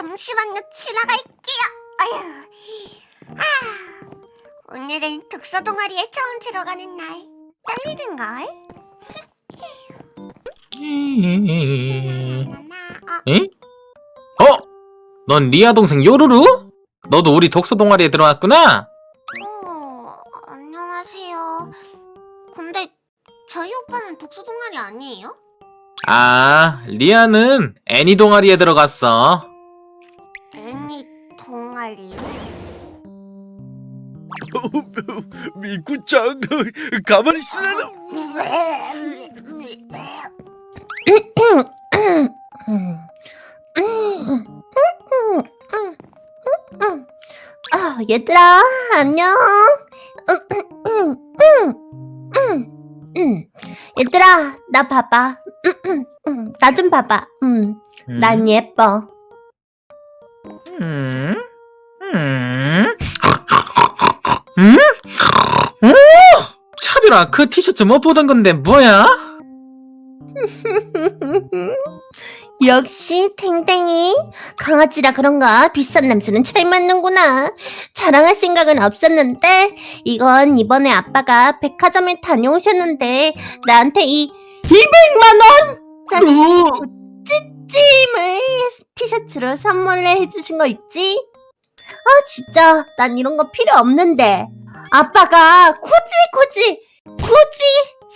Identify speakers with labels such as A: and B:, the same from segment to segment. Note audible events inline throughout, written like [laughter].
A: 잠시만요, 지나갈게요. 아휴. 아, 오늘은 독서 동아리에 처음 들어가는 날. 떨리는걸?
B: 응? 어? 넌 리아 동생 요루루? 너도 우리 독서 동아리에 들어왔구나?
A: 어, 안녕하세요. 근데 저희 오빠는 독서 동아리 아니에요?
B: 아, 리아는 애니 동아리에 들어갔어.
A: 애니 동아리요? [laughs]
C: 미꾸짱 가만히 있으라는
D: 아, 얘들아, 안녕. 얘들아, 나 봐봐. 나 좀 봐봐. 음, 난 예뻐.
B: 음? 음? 음? 오! 차별아, 그 티셔츠 못 보던 건데 뭐야? [laughs]
D: 역시 탱탱이 강아지라 그런가 비싼 냄새는 잘 맡는구나. 자랑할 생각은 없었는데 이건 이번에 아빠가 백화점에 다녀오셨는데 나한테 이 200만 원 짜리 찜을 티셔츠로 선물을 해주신 거 있지? 아 진짜 난 이런 거 필요 없는데 아빠가 굳이 굳이 굳이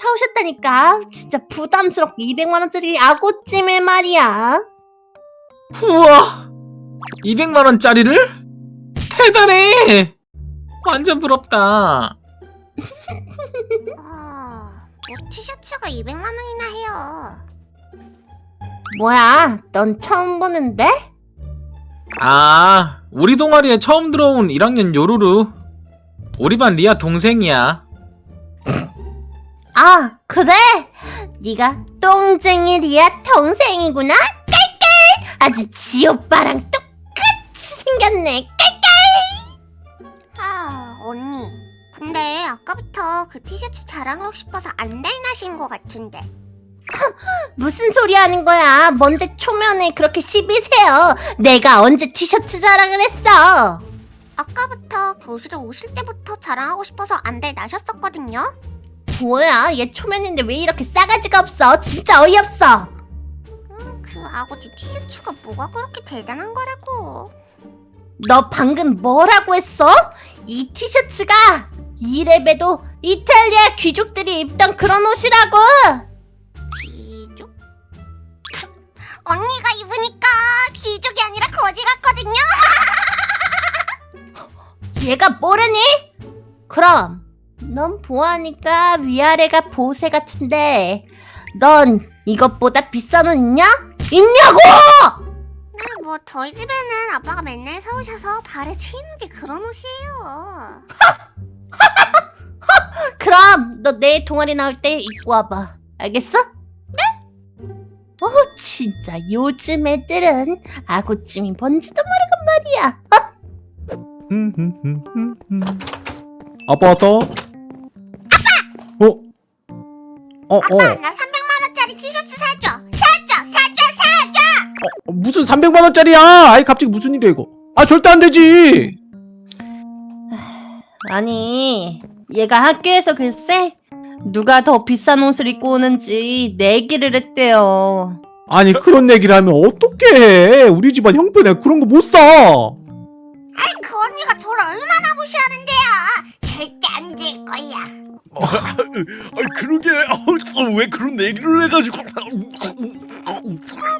D: 사오셨다니까 진짜 부담스럽게 200만원짜리 아구찜을 말이야
B: 우와! 200만원짜리를? 대단해! 완전 부럽다.
A: 어, 뭐 티셔츠가 200만 원이나 해요.
D: 뭐야 넌 처음 보는데?
B: 아, 우리 동아리에 처음 들어온 1학년 요루루. 우리 반 리아 동생이야.
D: 아 그래? 네가 똥쟁이 리아 동생이구나? 깔깔 아주 지 오빠랑 똑같이 생겼네
A: 아, 언니. 근데 아까부터 그 티셔츠 자랑하고 싶어서 안달나신 것 같은데.
D: 무슨 소리 하는 거야? 뭔데 초면에 그렇게 시비세요. 내가 언제 티셔츠 자랑을 했어?
A: 아까부터 교실에 오실 때부터 자랑하고 싶어서 안달 나셨었거든요.
D: 뭐야? 얘 초면인데 왜 이렇게 싸가지가 없어? 진짜 어이없어.
A: 그 아버지 티셔츠가 뭐가 그렇게 대단한 거라고.
D: 너 방금 뭐라고 했어? 이 티셔츠가 이래봬도 이탈리아 귀족들이 입던 그런 옷이라고
A: 귀족? [laughs] 언니가 입으니까 귀족이 아니라 거지 같거든요. [laughs]
D: 얘가 모르니? 그럼 넌 보아하니까 위아래가 보세 같은데 넌 이것보다 비싼 옷 있냐? 있냐고!
A: 아, 뭐 저희 집에는 아빠가 맨날 사오셔서 발에 채이는 게 그런 옷이에요. [laughs]
D: 그럼 너 내일 동아리 나올 때 입고 와봐 알겠어? 네? 어 진짜 요즘 애들은 아구찜이 뭔지도 모르고 말이야 [laughs]
C: 아빠 왔다 어? 어? 어?
A: 아빠 나 300만 원짜리 티셔츠 사줘. 사줘, 사줘, 사줘.
C: 어, 무슨 300만원짜리야 아이 갑자기 무슨 일이야 이거 아 절대 안 되지
D: 아니 얘가 학교에서 글쎄 누가 더 비싼 옷을 입고 오는지 내기를 했대요
C: 아니 그런 얘기를 하면 어떡해 우리 집안 형편에 그런 거 못 사
A: 아이 그 언니가 저를 얼마나 무시하는데요. 절대 안 질 거야. [laughs]
C: 아 그러게 왜 그런 얘기를 해가지고
A: 어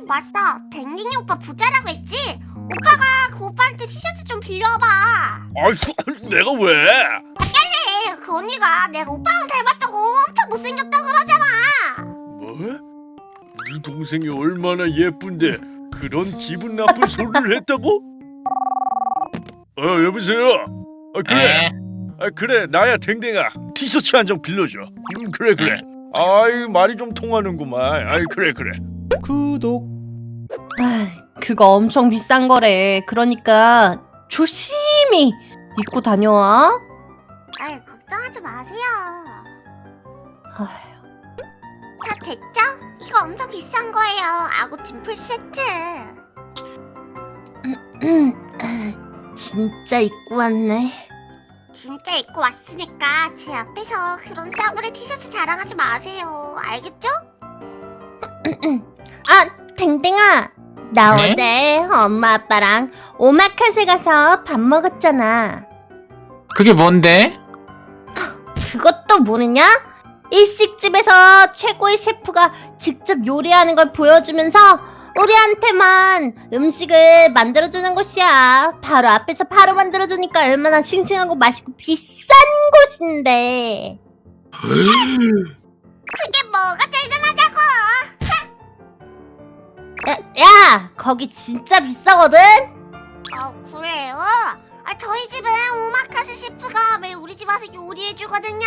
A: 맞다. 댕댕이 오빠 부자라고 했지? 오빠가 그 오빠한테 티셔츠 좀 빌려와봐.
C: 아 내가 왜
A: 네, 그 언니가 내가 오빠랑 닮았다
C: 동생이 얼마나 예쁜데 그런 기분 나쁜 소리를 했다고? 어 여보세요? 아 그래.
B: 에?
C: 아 그래 나야 댕댕아. 티셔츠 한 장 빌려줘. 음 그래 그래. 아이 말이 좀 통하는구만. 아이 그래 그래. 구독.
D: 아, 그거 엄청 비싼 거래. 그러니까 조심히 입고 다녀와.
A: 아이 걱정하지 마세요.
D: 아휴,
A: 다 됐죠? 이거 엄청 비싼 거예요. 아구찜 풀 세트.
D: 진짜 입고 왔네.
A: 진짜 입고 왔으니까 제 앞에서 그런 싸구려 티셔츠 자랑하지 마세요. 알겠죠?
D: 아, 댕댕아. 나
B: 네?
D: 어제 엄마 아빠랑 오마카세 가서 밥 먹었잖아.
B: 그게 뭔데?
D: 그것도 모르냐? 일식집에서 최고의 셰프가 직접 요리하는 걸 보여주면서 우리한테만 음식을 만들어주는 곳이야. 바로 앞에서 바로 만들어주니까 얼마나 싱싱하고 맛있고 비싼 곳인데.
A: 그게 뭐가 대단하다고?
D: 야, 야, 거기 진짜 비싸거든?
A: 어 그래요? 아 저희 집은 오마카세 셰프가 매일 우리 집 와서 요리해주거든요.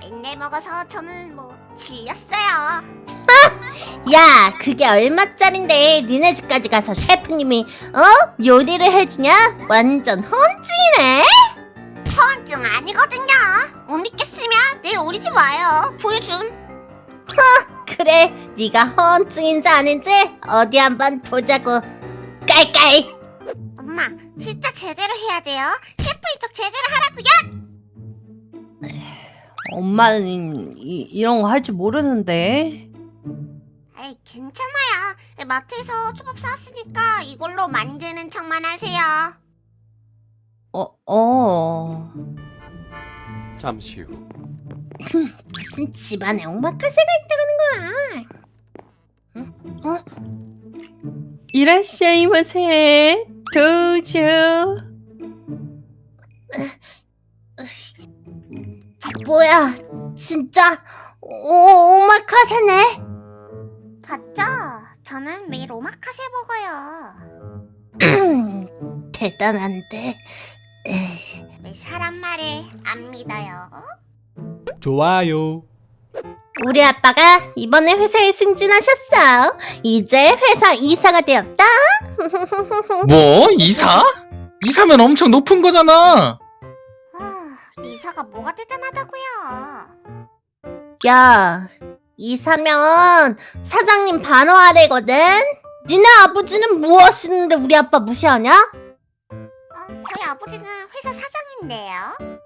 A: 맨날 먹어서 저는 뭐 질렸어요.
D: 야, 그게 얼마짜린데 니네 집까지 가서 셰프님이 어? 요리를 해주냐? 완전 헌증이네?
A: 허언증 아니거든요. 못 믿겠으면 내일 우리 집 와요. 보여줌.
D: 그래, 네가 허언증인지 아닌지 어디 한번 보자고. 깔깔.
A: 엄마 진짜 제대로 해야 돼요. 셰프 이쪽 제대로 하라고요.
E: 엄마는 이, 이런 거 할 줄 모르는데.
A: 에이 괜찮아요. 마트에서 초밥 사왔으니까 이걸로 만드는 척만 하세요.
E: 어, 어.
F: 잠시 후. [laughs]
D: 무슨 집안에 오마카세가 있다는 거야?
E: 이라시아이 마세. 도저.
D: 뭐야, 진짜 오, 오마카세네?
A: 봤죠? 저는 매일 오마카세 먹어요. [clears throat]
D: 대단한데.
A: 왜 사람 말을 안 믿어요?
F: 좋아요.
D: 우리 아빠가 이번에 회사에 승진하셨어. 이제 회사 이사가 되었다. [laughs]
B: 뭐? 이사? 이사면 엄청 높은 거잖아.
A: 아, 이사가 뭐가 대단하다고요?
D: 야, 이사면 사장님 바로 아래거든? 니네 아버지는 뭐 하시는데 우리 아빠 무시하냐?
A: 어, 저희 아버지는 회사 사장인데요.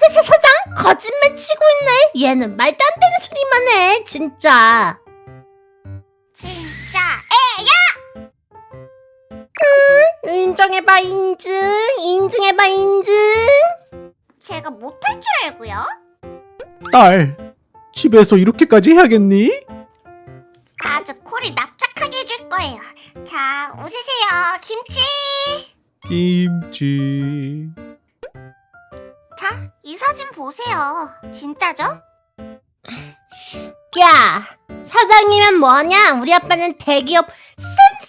D: 회사 사장? 거짓말 치고 있네. 얘는 말도 안 되는 소리만 해, 진짜.
A: 진짜
D: 인정해봐, 인증. 인증해봐, 인증.
A: 제가 못할 줄 알고요.
G: 딸, 집에서 이렇게까지 해야겠니?
A: 아주 콜이 납작하게 해줄 거예요. 자, 웃으세요. 김치.
G: 김치.
A: 자, 이 사진 보세요. 진짜죠?
D: 야, 사장이면 뭐하냐? 우리 아빠는 대기업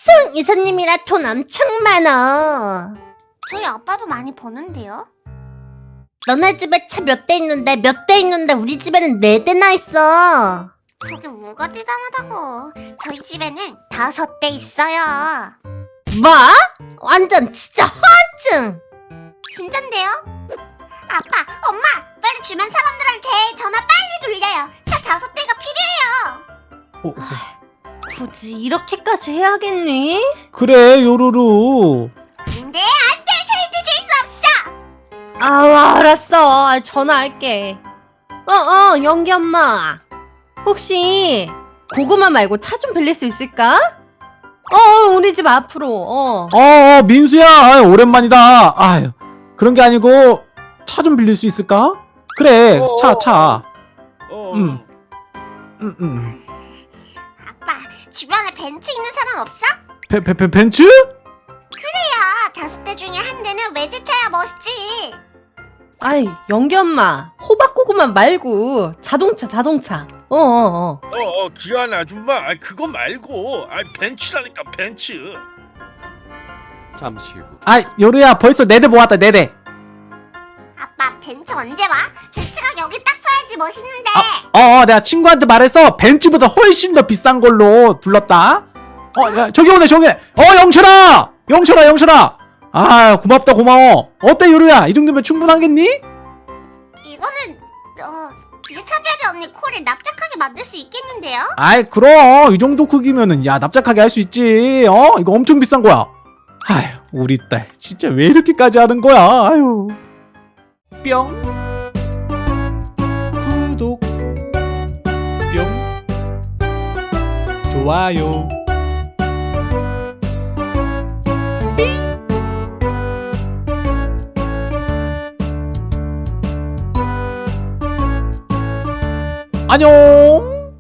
D: 씀씀 이사님이라 돈 엄청 많어.
A: 저희 아빠도 많이 버는데요.
D: 너네 집에 차 몇 대 있는데 몇 대 있는데 우리 집에는 네 대나 있어.
A: 그게 뭐가 대단하다고. 저희 집에는 다섯 대 있어요.
D: 뭐? 완전 진짜 허증.
A: 진짠데요? 아빠, 엄마, 빨리 주변 사람들한테 전화 빨리 돌려요. 차 다섯 대가 필요해요.
G: 어,
E: 굳이 이렇게까지 해야겠니?
G: 그래, 요루루.
A: 근데 안 돼, 절대 줄수 없어.
E: 아, 알았어. 아, 전화할게. 어, 어, 영기 엄마. 혹시 고구마 말고 차 좀 빌릴 수 있을까? 어, 우리 집 앞으로. 어.
G: 어, 어, 민수야. 아유, 오랜만이다. 아유, 그런 게 아니고, 차 좀 빌릴 수 있을까? 그래,
C: 어,
G: 차, 차.
C: 어,
G: 음. 음, 음.
A: 주변에 벤츠 있는 사람 없어?
G: 베, 베, 베, 벤츠?
A: 야, 다섯 대 중에 한 대는 외제차야 멋있지.
E: 아이, 영기 엄마. 호박 고구마 말고 자동차, 자동차. 어, 어, 어.
C: 어, 어, 귀한 아줌마. 아, 그거 말고. 아, 벤츠라니까 벤츠.
F: 잠시 후.
G: 아, 요루야, 벌써 네대 모았다, 네 대.
A: 아빠, 벤츠 언제 와? 벤츠가 여기 딱 써야지 멋있는데.
G: 어, 어, 내가 친구한테 말해서 벤츠보다 훨씬 더 비싼 걸로 불렀다. 어, 야, 저기 오네, 저기 오네. 어, 영철아! 영철아, 영철아! 아, 고맙다, 고마워. 어때, 요루야? 이 정도면 충분하겠니?
A: 이거는 어 차별이 없는 코를 납작하게 만들 수 있겠는데요?
G: 아이 그럼 이 정도 크기면은 야 납작하게 할 수 있지 어 이거 엄청 비싼 거야 아휴 우리 딸 진짜 왜 이렇게까지 하는 거야 아유 뿅 좋아요. 안녕